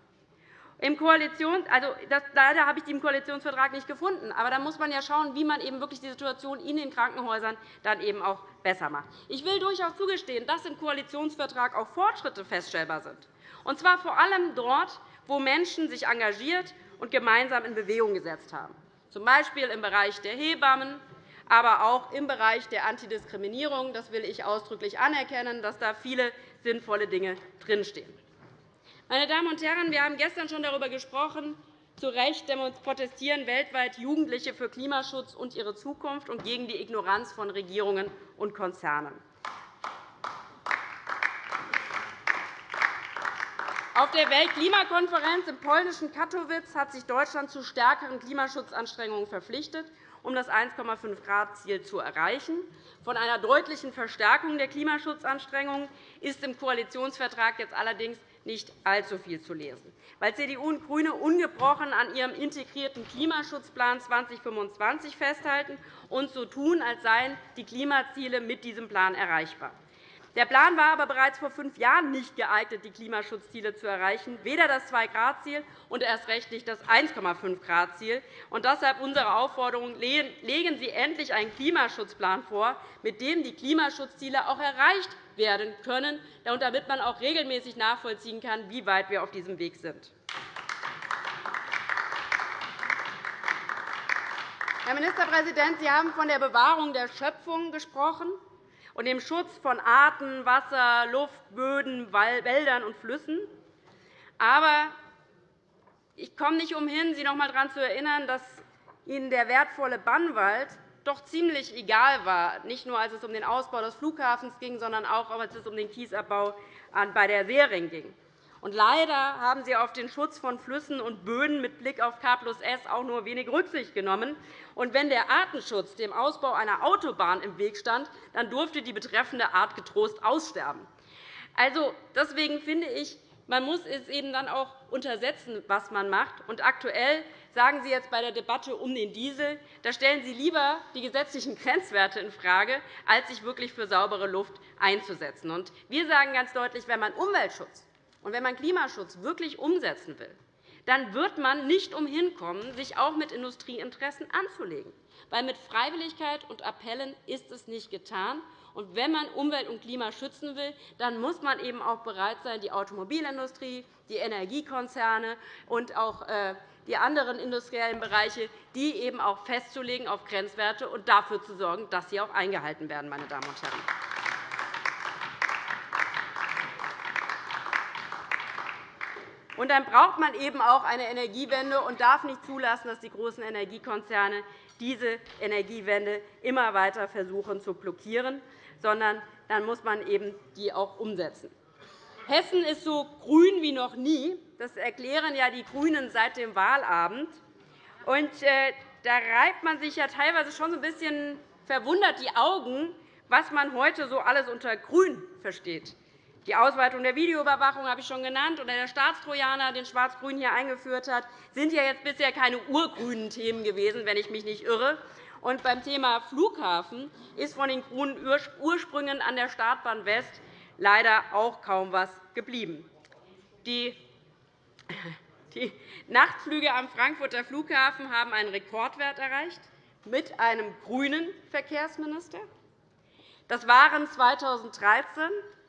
Im Koalition, also das, leider habe ich die im Koalitionsvertrag nicht gefunden. Aber da muss man ja schauen, wie man eben wirklich die Situation in den Krankenhäusern dann eben auch besser macht. Ich will durchaus zugestehen, dass im Koalitionsvertrag auch Fortschritte feststellbar sind, und zwar vor allem dort, wo Menschen sich engagiert und gemeinsam in Bewegung gesetzt haben, z. B. im Bereich der Hebammen, aber auch im Bereich der Antidiskriminierung. Das will ich ausdrücklich anerkennen, dass da viele sinnvolle Dinge drinstehen. Meine Damen und Herren, wir haben gestern schon darüber gesprochen. Zu Recht protestieren weltweit Jugendliche für Klimaschutz und ihre Zukunft und gegen die Ignoranz von Regierungen und Konzernen. Auf der Weltklimakonferenz im polnischen Katowice hat sich Deutschland zu stärkeren Klimaschutzanstrengungen verpflichtet um das 1,5-Grad-Ziel zu erreichen. Von einer deutlichen Verstärkung der Klimaschutzanstrengungen ist im Koalitionsvertrag jetzt allerdings nicht allzu viel zu lesen. Weil CDU und GRÜNE ungebrochen an ihrem integrierten Klimaschutzplan 2025 festhalten und so tun, als seien die Klimaziele mit diesem Plan erreichbar. Der Plan war aber bereits vor fünf Jahren nicht geeignet, die Klimaschutzziele zu erreichen, weder das 2-Grad-Ziel und erst recht nicht das 1,5-Grad-Ziel. Deshalb unsere Aufforderung, legen Sie endlich einen Klimaschutzplan vor, mit dem die Klimaschutzziele auch erreicht werden können, damit man auch regelmäßig nachvollziehen kann, wie weit wir auf diesem Weg sind. Herr Ministerpräsident, Sie haben von der Bewahrung der Schöpfung gesprochen und dem Schutz von Arten, Wasser, Luft, Böden, Wäldern und Flüssen. Aber ich komme nicht umhin, Sie noch einmal daran zu erinnern, dass Ihnen der wertvolle Bannwald doch ziemlich egal war, nicht nur als es um den Ausbau des Flughafens ging, sondern auch als es um den Kiesabbau bei der Sering ging. Und leider haben Sie auf den Schutz von Flüssen und Böden mit Blick auf K S auch nur wenig Rücksicht genommen. Und wenn der Artenschutz dem Ausbau einer Autobahn im Weg stand, dann durfte die betreffende Art getrost aussterben. Also, deswegen finde ich, man muss es eben dann auch untersetzen, was man macht. Und aktuell sagen Sie jetzt bei der Debatte um den Diesel, da stellen Sie lieber die gesetzlichen Grenzwerte infrage, als sich wirklich für saubere Luft einzusetzen. Und wir sagen ganz deutlich, wenn man Umweltschutz und wenn man Klimaschutz wirklich umsetzen will, dann wird man nicht umhin kommen, sich auch mit Industrieinteressen anzulegen. Weil mit Freiwilligkeit und Appellen ist es nicht getan. Und wenn man Umwelt und Klima schützen will, dann muss man eben auch bereit sein, die Automobilindustrie, die Energiekonzerne und auch äh, die anderen industriellen Bereiche, die eben auch festzulegen auf Grenzwerte und dafür zu sorgen, dass sie auch eingehalten werden. Meine Damen und Herren. Und dann braucht man eben auch eine Energiewende und darf nicht zulassen, dass die großen Energiekonzerne diese Energiewende immer weiter versuchen zu blockieren, sondern dann muss man eben die auch umsetzen. Hessen ist so grün wie noch nie. Das erklären ja die GRÜNEN seit dem Wahlabend. Und, äh, da reibt man sich ja teilweise schon so ein bisschen verwundert die Augen, was man heute so alles unter Grün versteht. Die Ausweitung der Videoüberwachung habe ich schon genannt, oder der Staatstrojaner, den Schwarz-Grün hier eingeführt hat, sind ja jetzt bisher keine urgrünen Themen gewesen, wenn ich mich nicht irre. Und beim Thema Flughafen ist von den grünen Ursprüngen an der Startbahn West leider auch kaum etwas geblieben. Die Die Nachtflüge am Frankfurter Flughafen haben einen Rekordwert erreicht, mit einem grünen Verkehrsminister. Das waren 2013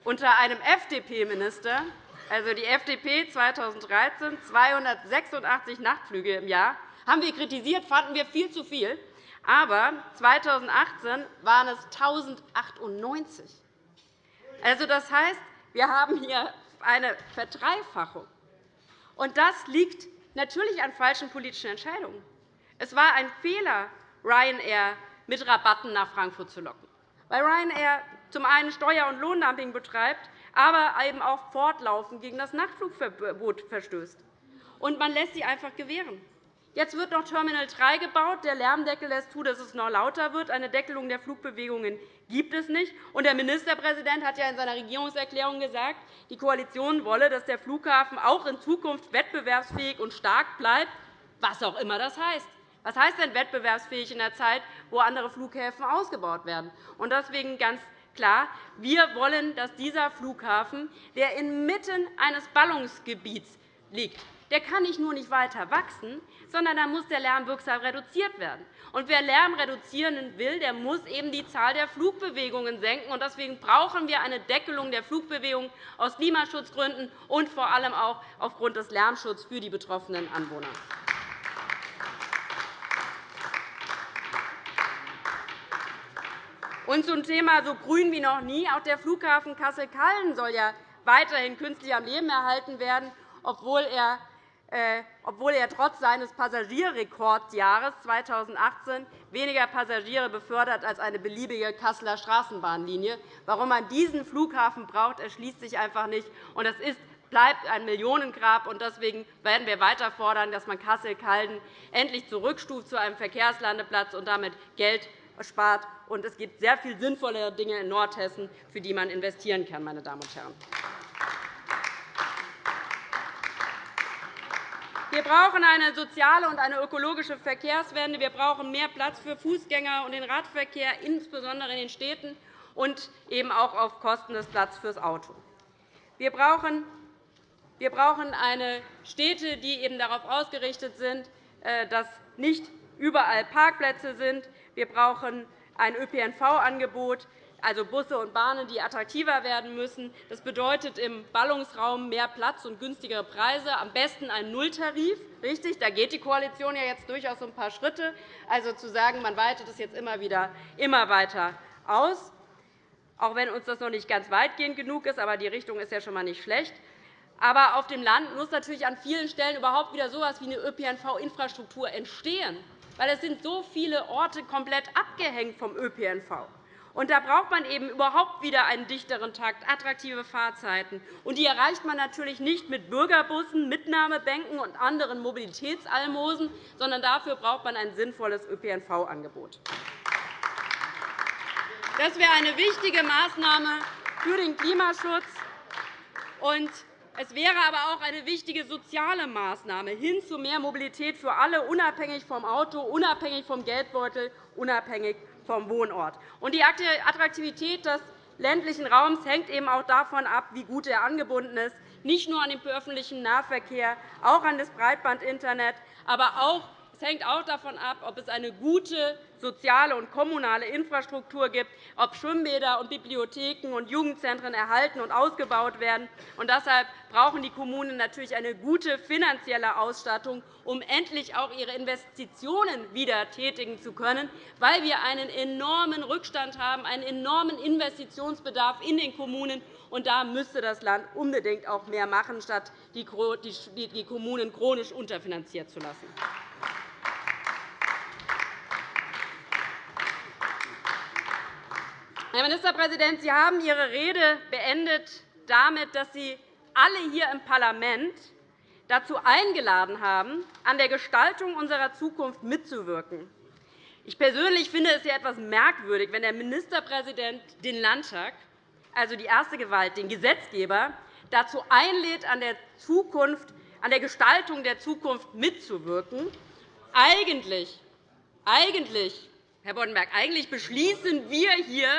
unter einem FDP-Minister, also die FDP 2013, 286 Nachtflüge im Jahr. Haben wir kritisiert, fanden wir viel zu viel. Aber 2018 waren es 1098. Also, das heißt, wir haben hier eine Verdreifachung. Und das liegt natürlich an falschen politischen Entscheidungen. Es war ein Fehler, Ryanair mit Rabatten nach Frankfurt zu locken, weil Ryanair zum einen Steuer- und Lohndumping betreibt, aber eben auch fortlaufend gegen das Nachtflugverbot verstößt. Und man lässt sie einfach gewähren. Jetzt wird noch Terminal 3 gebaut. Der Lärmdeckel lässt zu, dass es noch lauter wird. Eine Deckelung der Flugbewegungen gibt es nicht. Und der Ministerpräsident hat ja in seiner Regierungserklärung gesagt, die Koalition wolle, dass der Flughafen auch in Zukunft wettbewerbsfähig und stark bleibt, was auch immer das heißt. Was heißt denn wettbewerbsfähig in der Zeit, wo andere Flughäfen ausgebaut werden? Und deswegen ganz klar, wir wollen, dass dieser Flughafen, der inmitten eines Ballungsgebiets liegt, der kann nicht nur nicht weiter wachsen, sondern da muss der Lärm wirksam reduziert werden. Und wer Lärm reduzieren will, der muss eben die Zahl der Flugbewegungen senken. Deswegen brauchen wir eine Deckelung der Flugbewegungen aus Klimaschutzgründen und vor allem auch aufgrund des Lärmschutzes für die betroffenen Anwohner. Und zum Thema so grün wie noch nie. Auch der Flughafen Kassel-Calden soll ja weiterhin künstlich am Leben erhalten werden, obwohl er äh, obwohl er trotz seines Passagierrekordjahres 2018 weniger Passagiere befördert als eine beliebige Kasseler Straßenbahnlinie. Warum man diesen Flughafen braucht, erschließt sich einfach nicht. Und das ist bleibt ein Millionengrab. Deswegen werden wir weiter fordern, dass man Kassel-Calden endlich zurückstuft zu einem Verkehrslandeplatz und damit Geld spart. Es gibt sehr viel sinnvollere Dinge in Nordhessen, für die man investieren kann. Meine Damen und Herren. Wir brauchen eine soziale und eine ökologische Verkehrswende. Wir brauchen mehr Platz für Fußgänger und den Radverkehr, insbesondere in den Städten, und eben auch auf Kosten des Platzes für das Auto. Wir brauchen wir brauchen eine Städte, die eben darauf ausgerichtet sind, äh, dass nicht überall Parkplätze sind. Wir brauchen ein ÖPNV-Angebot, also Busse und Bahnen, die attraktiver werden müssen. Das bedeutet im Ballungsraum mehr Platz und günstigere Preise, am besten ein Nulltarif. Richtig, da geht die Koalition ja jetzt durchaus ein paar Schritte. Also zu sagen, man weitet es jetzt immer wieder immer weiter aus, auch wenn uns das noch nicht ganz weitgehend genug ist, aber die Richtung ist ja schon einmal nicht schlecht. Aber auf dem Land muss natürlich an vielen Stellen überhaupt wieder so etwas wie eine ÖPNV-Infrastruktur entstehen, weil es sind so viele Orte komplett abgehängt vom ÖPNV. Und da braucht man eben überhaupt wieder einen dichteren Takt, attraktive Fahrzeiten. Und die erreicht man natürlich nicht mit Bürgerbussen, Mitnahmebänken und anderen Mobilitätsalmosen, sondern dafür braucht man ein sinnvolles ÖPNV-Angebot. Das wäre eine wichtige Maßnahme für den Klimaschutz. Und es wäre aber auch eine wichtige soziale Maßnahme hin zu mehr Mobilität für alle, unabhängig vom Auto, unabhängig vom Geldbeutel, unabhängig vom Wohnort. die Attraktivität des ländlichen Raums hängt eben auch davon ab, wie gut er angebunden ist, nicht nur an den öffentlichen Nahverkehr, auch an das Breitbandinternet, aber auch es hängt auch davon ab, ob es eine gute soziale und kommunale Infrastruktur gibt, ob Schwimmbäder und Bibliotheken und Jugendzentren erhalten und ausgebaut werden. Und deshalb brauchen die Kommunen natürlich eine gute finanzielle Ausstattung, um endlich auch ihre Investitionen wieder tätigen zu können, weil wir einen enormen Rückstand haben, einen enormen Investitionsbedarf in den Kommunen. Und da müsste das Land unbedingt auch mehr machen, statt die Kommunen chronisch unterfinanziert zu lassen. Herr Ministerpräsident, Sie haben Ihre Rede beendet damit, dass Sie alle hier im Parlament dazu eingeladen haben, an der Gestaltung unserer Zukunft mitzuwirken. Ich persönlich finde es etwas merkwürdig, wenn der Ministerpräsident den Landtag, also die erste Gewalt, den Gesetzgeber, dazu einlädt, an der, Zukunft, an der Gestaltung der Zukunft mitzuwirken. Eigentlich, eigentlich Herr Boddenberg, eigentlich beschließen wir hier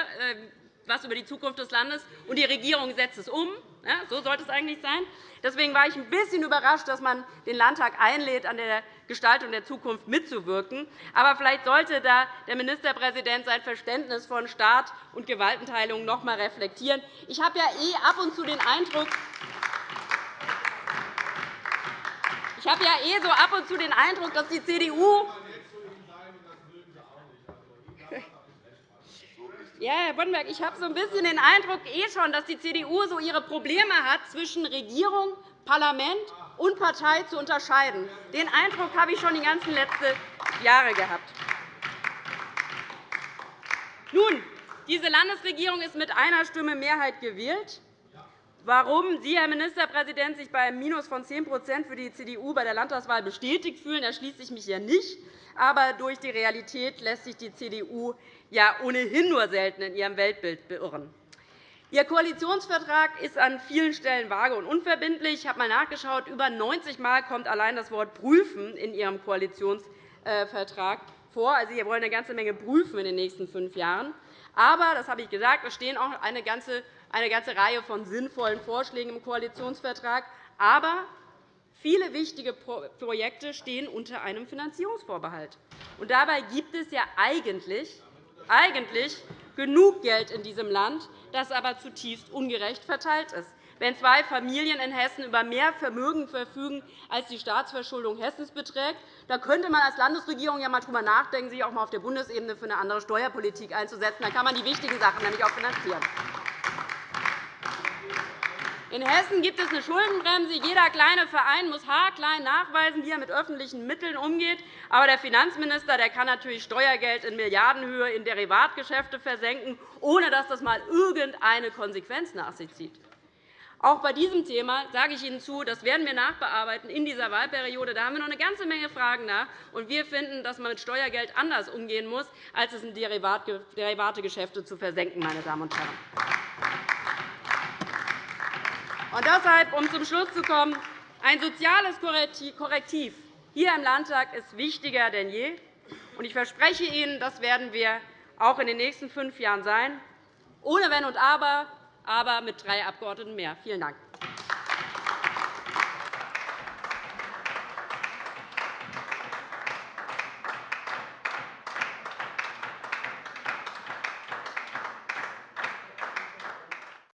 etwas ähm, über die Zukunft des Landes, und die Regierung setzt es um. So sollte es eigentlich sein. Deswegen war ich ein bisschen überrascht, dass man den Landtag einlädt, an der Gestaltung der Zukunft mitzuwirken. Aber vielleicht sollte da der Ministerpräsident sein Verständnis von Staat und Gewaltenteilung noch einmal reflektieren. Ich habe ja eh ab und zu den Eindruck, ich habe ja eh so ab und zu den Eindruck, dass die CDU Ja, Herr Boddenberg, ich habe so ein bisschen den Eindruck eh schon, dass die CDU so ihre Probleme hat, zwischen Regierung, Parlament und Partei zu unterscheiden. Den Eindruck habe ich schon die ganzen letzten Jahre gehabt. Nun, diese Landesregierung ist mit einer Stimme Mehrheit gewählt. Warum Sie, Herr Ministerpräsident, sich bei einem Minus von 10% für die CDU bei der Landtagswahl bestätigt fühlen, erschließt sich mich hier nicht. Aber durch die Realität lässt sich die CDU ja ohnehin nur selten in ihrem Weltbild beirren. Ihr Koalitionsvertrag ist an vielen Stellen vage und unverbindlich. Ich habe einmal nachgeschaut. Über 90 Mal kommt allein das Wort prüfen in Ihrem Koalitionsvertrag vor. Also, Sie wollen eine ganze Menge prüfen in den nächsten fünf Jahren. Aber, das habe ich gesagt, es stehen auch eine ganze, eine ganze Reihe von sinnvollen Vorschlägen im Koalitionsvertrag. Aber viele wichtige Projekte stehen unter einem Finanzierungsvorbehalt. Und dabei gibt es ja eigentlich eigentlich genug Geld in diesem Land, das aber zutiefst ungerecht verteilt ist. Wenn zwei Familien in Hessen über mehr Vermögen verfügen, als die Staatsverschuldung Hessens beträgt, dann könnte man als Landesregierung ja einmal darüber nachdenken, sich auch einmal auf der Bundesebene für eine andere Steuerpolitik einzusetzen. Dann kann man die wichtigen Sachen nämlich auch finanzieren. In Hessen gibt es eine Schuldenbremse. Jeder kleine Verein muss haarklein nachweisen, wie er mit öffentlichen Mitteln umgeht. Aber der Finanzminister der kann natürlich Steuergeld in Milliardenhöhe in Derivatgeschäfte versenken, ohne dass das einmal irgendeine Konsequenz nach sich zieht. Auch bei diesem Thema sage ich Ihnen zu, das werden wir nachbearbeiten in dieser Wahlperiode. Da haben wir noch eine ganze Menge Fragen nach. Und wir finden, dass man mit Steuergeld anders umgehen muss, als es in Derivategeschäfte zu versenken. Meine Damen und Herren. Und deshalb, um zum Schluss zu kommen, ein soziales Korrektiv hier im Landtag ist wichtiger denn je. Ich verspreche Ihnen, das werden wir auch in den nächsten fünf Jahren sein, ohne Wenn und Aber, aber mit drei Abgeordneten mehr. Vielen Dank.